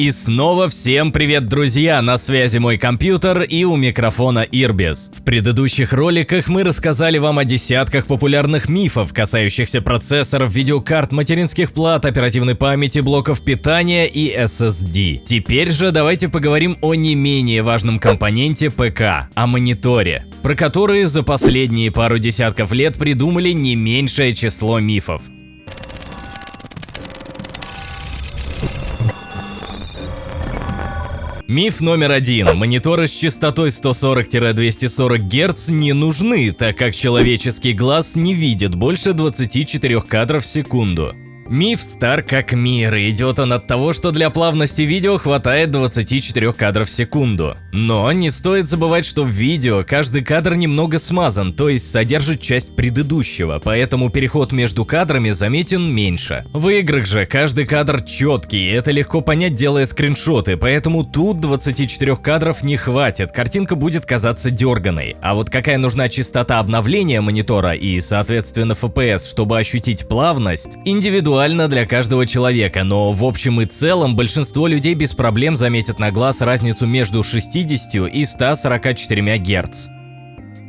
И снова всем привет, друзья! На связи мой компьютер и у микрофона Ирбис. В предыдущих роликах мы рассказали вам о десятках популярных мифов, касающихся процессоров, видеокарт, материнских плат, оперативной памяти, блоков питания и SSD. Теперь же давайте поговорим о не менее важном компоненте ПК – о мониторе, про которые за последние пару десятков лет придумали не меньшее число мифов. Миф номер один. Мониторы с частотой 140-240 Гц не нужны, так как человеческий глаз не видит больше 24 кадров в секунду. Миф стар как мир, и идет он от того, что для плавности видео хватает 24 кадров в секунду. Но не стоит забывать, что в видео каждый кадр немного смазан, то есть содержит часть предыдущего, поэтому переход между кадрами заметен меньше. В играх же каждый кадр четкий, и это легко понять, делая скриншоты, поэтому тут 24 кадров не хватит, картинка будет казаться дерганой. А вот какая нужна частота обновления монитора и, соответственно, FPS, чтобы ощутить плавность, индивидуально индивидуально для каждого человека, но в общем и целом большинство людей без проблем заметят на глаз разницу между 60 и 144 Гц.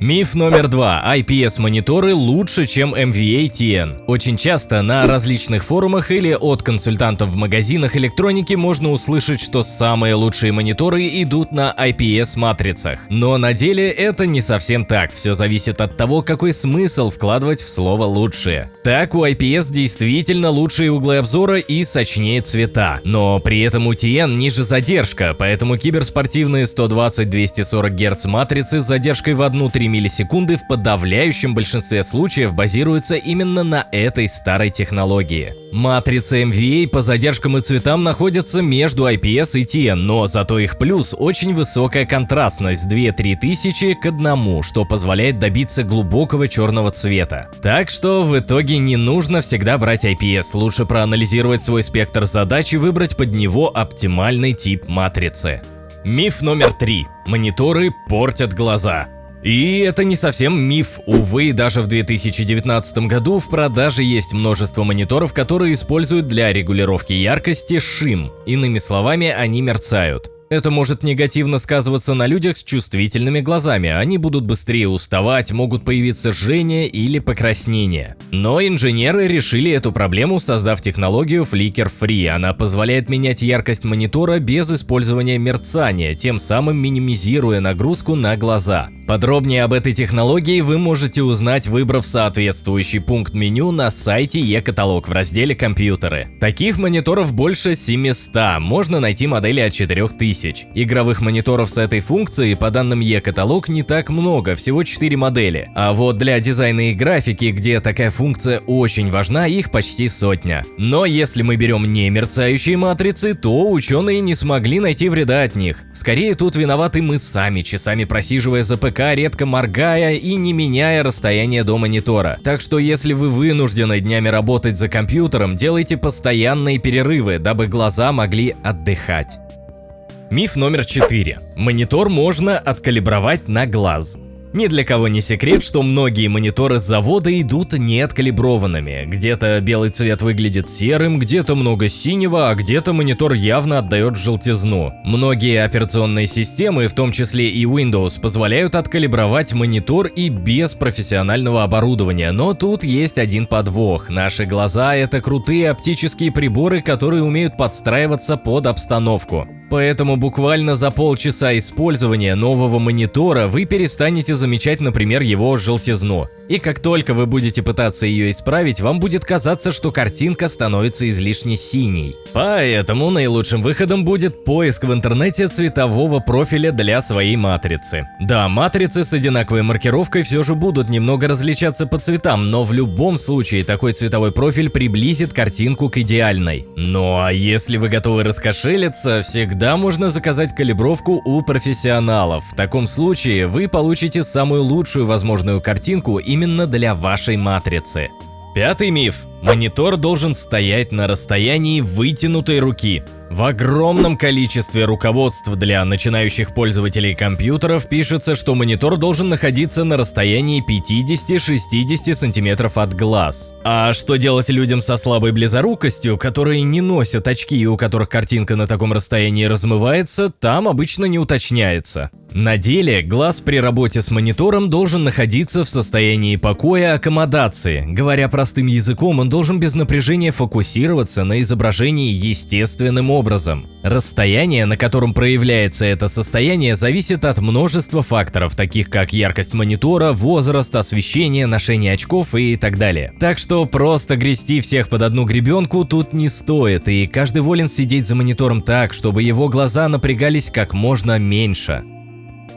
Миф номер два. IPS-мониторы лучше, чем MVA-TN. Очень часто на различных форумах или от консультантов в магазинах электроники можно услышать, что самые лучшие мониторы идут на IPS-матрицах. Но на деле это не совсем так, все зависит от того, какой смысл вкладывать в слово «лучшие». Так, у IPS действительно лучшие углы обзора и сочнее цвета, но при этом у TN ниже задержка, поэтому киберспортивные 120-240 Гц матрицы с задержкой в 1-3 миллисекунды в подавляющем большинстве случаев базируются именно на этой старой технологии. Матрицы MVA по задержкам и цветам находятся между IPS и TN, но зато их плюс очень высокая контрастность 2-3 тысячи к одному, что позволяет добиться глубокого черного цвета. Так что в итоге не нужно всегда брать IPS, лучше проанализировать свой спектр задач и выбрать под него оптимальный тип матрицы. Миф номер три. Мониторы портят глаза. И это не совсем миф. Увы, даже в 2019 году в продаже есть множество мониторов, которые используют для регулировки яркости шим. Иными словами, они мерцают. Это может негативно сказываться на людях с чувствительными глазами, они будут быстрее уставать, могут появиться жжение или покраснение. Но инженеры решили эту проблему, создав технологию Flicker Free. Она позволяет менять яркость монитора без использования мерцания, тем самым минимизируя нагрузку на глаза. Подробнее об этой технологии вы можете узнать, выбрав соответствующий пункт меню на сайте e-каталог в разделе «Компьютеры». Таких мониторов больше 700, можно найти модели от 4000. Игровых мониторов с этой функцией, по данным e-каталог, не так много, всего 4 модели. А вот для дизайна и графики, где такая функция очень важна, их почти сотня. Но если мы берем не мерцающие матрицы, то ученые не смогли найти вреда от них. Скорее тут виноваты мы сами, часами просиживая за ПК редко моргая и не меняя расстояние до монитора. Так что если вы вынуждены днями работать за компьютером, делайте постоянные перерывы, дабы глаза могли отдыхать. Миф номер 4. Монитор можно откалибровать на глаз. Ни для кого не секрет, что многие мониторы с завода идут неоткалиброванными. Где-то белый цвет выглядит серым, где-то много синего, а где-то монитор явно отдает желтизну. Многие операционные системы, в том числе и Windows, позволяют откалибровать монитор и без профессионального оборудования, но тут есть один подвох. Наши глаза – это крутые оптические приборы, которые умеют подстраиваться под обстановку. Поэтому буквально за полчаса использования нового монитора вы перестанете замечать, например, его желтизну. И как только вы будете пытаться ее исправить, вам будет казаться, что картинка становится излишне синей. Поэтому наилучшим выходом будет поиск в интернете цветового профиля для своей матрицы. Да, матрицы с одинаковой маркировкой все же будут немного различаться по цветам, но в любом случае такой цветовой профиль приблизит картинку к идеальной. Ну а если вы готовы раскошелиться, всегда можно заказать калибровку у профессионалов. В таком случае вы получите самую лучшую возможную картинку именно для вашей матрицы. Пятый миф. Монитор должен стоять на расстоянии вытянутой руки. В огромном количестве руководств для начинающих пользователей компьютеров пишется, что монитор должен находиться на расстоянии 50-60 см от глаз. А что делать людям со слабой близорукостью, которые не носят очки и у которых картинка на таком расстоянии размывается, там обычно не уточняется. На деле, глаз при работе с монитором должен находиться в состоянии покоя аккомодации. Говоря простым языком, он должен без напряжения фокусироваться на изображении естественным образом. Расстояние, на котором проявляется это состояние, зависит от множества факторов, таких как яркость монитора, возраст, освещение, ношение очков и так далее. Так что просто грести всех под одну гребенку тут не стоит, и каждый волен сидеть за монитором так, чтобы его глаза напрягались как можно меньше.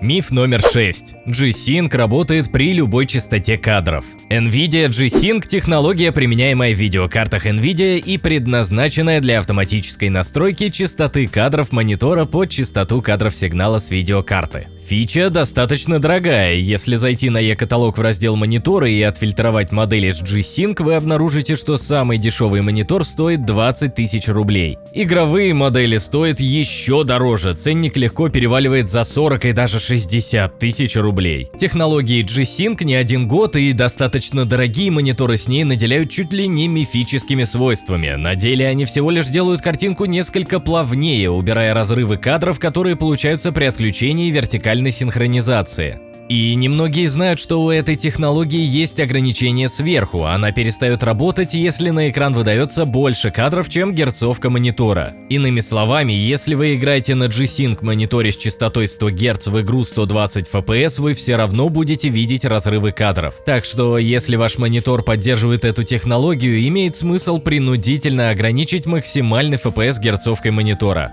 Миф номер 6. G-Sync работает при любой частоте кадров. NVIDIA G-Sync – технология, применяемая в видеокартах NVIDIA и предназначенная для автоматической настройки частоты кадров монитора под частоту кадров сигнала с видеокарты. Фича достаточно дорогая, если зайти на e-каталог в раздел мониторы и отфильтровать модели с G-Sync, вы обнаружите, что самый дешевый монитор стоит 20 тысяч рублей. Игровые модели стоят еще дороже, ценник легко переваливает за 40 и даже 60 тысяч рублей. Технологии G-Sync не один год и достаточно дорогие мониторы с ней наделяют чуть ли не мифическими свойствами. На деле они всего лишь делают картинку несколько плавнее, убирая разрывы кадров, которые получаются при отключении вертикальной вертикальной синхронизации. И немногие знают, что у этой технологии есть ограничение сверху, она перестает работать, если на экран выдается больше кадров, чем герцовка монитора. Иными словами, если вы играете на G-Sync мониторе с частотой 100 Гц в игру 120 FPS, вы все равно будете видеть разрывы кадров. Так что, если ваш монитор поддерживает эту технологию, имеет смысл принудительно ограничить максимальный FPS герцовкой монитора.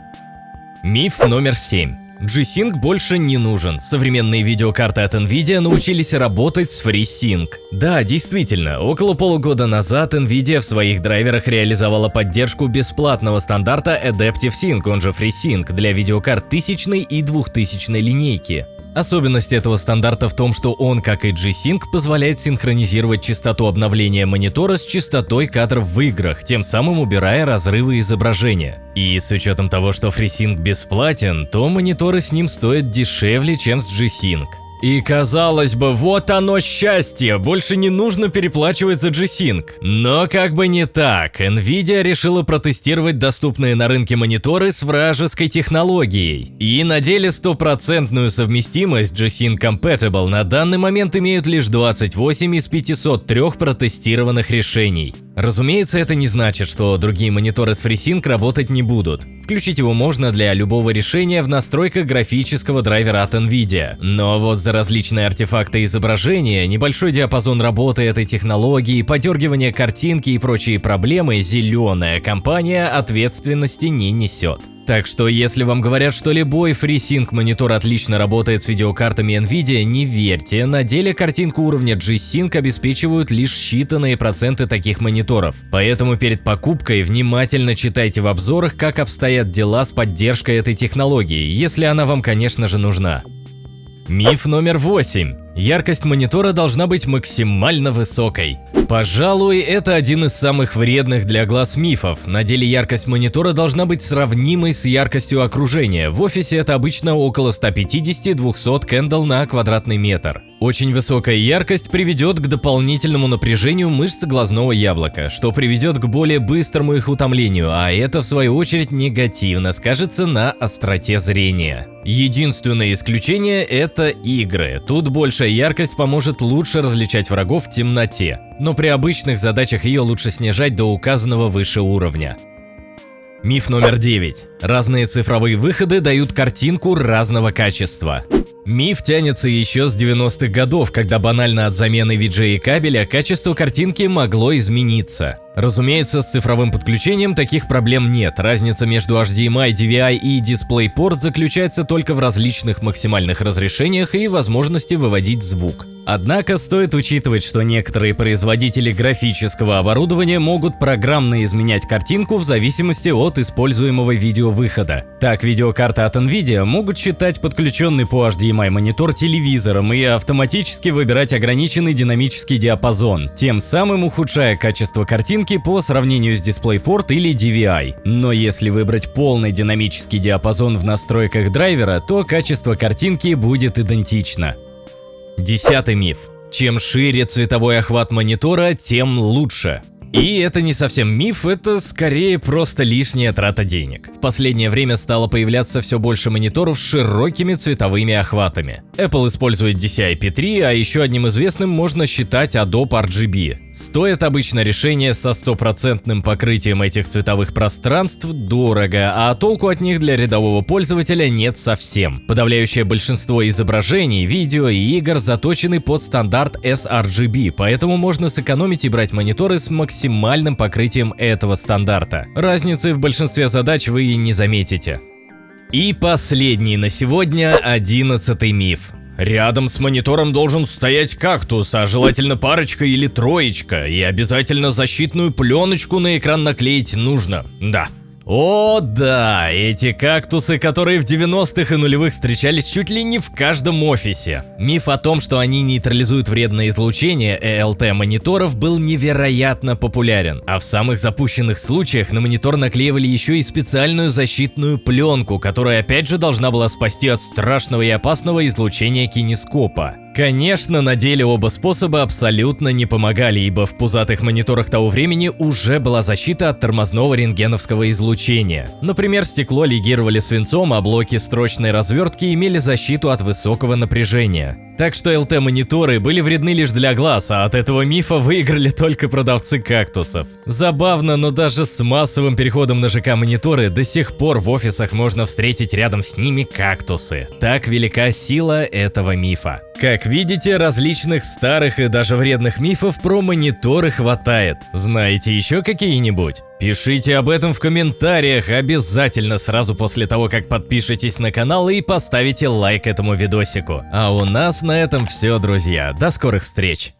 Миф номер 7. G-Sync больше не нужен. Современные видеокарты от Nvidia научились работать с FreeSync. Да, действительно, около полугода назад Nvidia в своих драйверах реализовала поддержку бесплатного стандарта Adaptive Sync, он же FreeSync, для видеокарт 1000 и 2000 линейки. Особенность этого стандарта в том, что он, как и G-Sync, позволяет синхронизировать частоту обновления монитора с частотой кадров в играх, тем самым убирая разрывы изображения. И с учетом того, что FreeSync бесплатен, то мониторы с ним стоят дешевле, чем с G-Sync. И казалось бы, вот оно счастье, больше не нужно переплачивать за G-Sync. Но как бы не так, Nvidia решила протестировать доступные на рынке мониторы с вражеской технологией. И на деле стопроцентную совместимость G-Sync Compatible на данный момент имеют лишь 28 из 503 протестированных решений. Разумеется, это не значит, что другие мониторы с FreeSync работать не будут. Включить его можно для любого решения в настройках графического драйвера от NVIDIA. Но вот за различные артефакты изображения, небольшой диапазон работы этой технологии, подергивание картинки и прочие проблемы зеленая компания ответственности не несет. Так что если вам говорят, что любой FreeSync монитор отлично работает с видеокартами NVIDIA, не верьте, на деле картинку уровня G-Sync обеспечивают лишь считанные проценты таких мониторов. Поэтому перед покупкой внимательно читайте в обзорах, как обстоят дела с поддержкой этой технологии, если она вам, конечно же, нужна. Миф номер 8. Яркость монитора должна быть максимально высокой. Пожалуй, это один из самых вредных для глаз мифов. На деле яркость монитора должна быть сравнимой с яркостью окружения. В офисе это обычно около 150-200 кэндл на квадратный метр. Очень высокая яркость приведет к дополнительному напряжению мышц глазного яблока, что приведет к более быстрому их утомлению, а это в свою очередь негативно скажется на остроте зрения. Единственное исключение – это игры. Тут большая яркость поможет лучше различать врагов в темноте, но при обычных задачах ее лучше снижать до указанного выше уровня. Миф номер 9. Разные цифровые выходы дают картинку разного качества. Миф тянется еще с 90-х годов, когда банально от замены VGA кабеля качество картинки могло измениться. Разумеется, с цифровым подключением таких проблем нет. Разница между HDMI, DVI и DisplayPort заключается только в различных максимальных разрешениях и возможности выводить звук. Однако стоит учитывать, что некоторые производители графического оборудования могут программно изменять картинку в зависимости от используемого видеовыхода. Так, видеокарты от Nvidia могут считать подключенный по HDMI монитор телевизором и автоматически выбирать ограниченный динамический диапазон, тем самым ухудшая качество картинки по сравнению с DisplayPort или DVI. Но если выбрать полный динамический диапазон в настройках драйвера, то качество картинки будет идентично. Десятый миф. Чем шире цветовой охват монитора, тем лучше. И это не совсем миф, это скорее просто лишняя трата денег. В последнее время стало появляться все больше мониторов с широкими цветовыми охватами. Apple использует DCI-P3, а еще одним известным можно считать Adobe RGB. Стоит обычно решение со стопроцентным покрытием этих цветовых пространств дорого, а толку от них для рядового пользователя нет совсем. Подавляющее большинство изображений, видео и игр заточены под стандарт sRGB, поэтому можно сэкономить и брать мониторы с максимальным покрытием этого стандарта. Разницы в большинстве задач вы и не заметите. И последний на сегодня одиннадцатый миф. Рядом с монитором должен стоять кактус, а желательно парочка или троечка, и обязательно защитную пленочку на экран наклеить нужно. Да, о да, эти кактусы, которые в 90-х и нулевых встречались чуть ли не в каждом офисе. Миф о том, что они нейтрализуют вредное излучение ELT мониторов был невероятно популярен, а в самых запущенных случаях на монитор наклеивали еще и специальную защитную пленку, которая опять же должна была спасти от страшного и опасного излучения кинескопа. Конечно, на деле оба способа абсолютно не помогали, ибо в пузатых мониторах того времени уже была защита от тормозного рентгеновского излучения. Например, стекло легировали свинцом, а блоки строчной развертки имели защиту от высокого напряжения. Так что LT-мониторы были вредны лишь для глаз, а от этого мифа выиграли только продавцы кактусов. Забавно, но даже с массовым переходом на ЖК-мониторы до сих пор в офисах можно встретить рядом с ними кактусы. Так велика сила этого мифа. Как видите, различных старых и даже вредных мифов про мониторы хватает. Знаете еще какие-нибудь? Пишите об этом в комментариях обязательно сразу после того, как подпишетесь на канал и поставите лайк этому видосику. А у нас на этом все, друзья. До скорых встреч!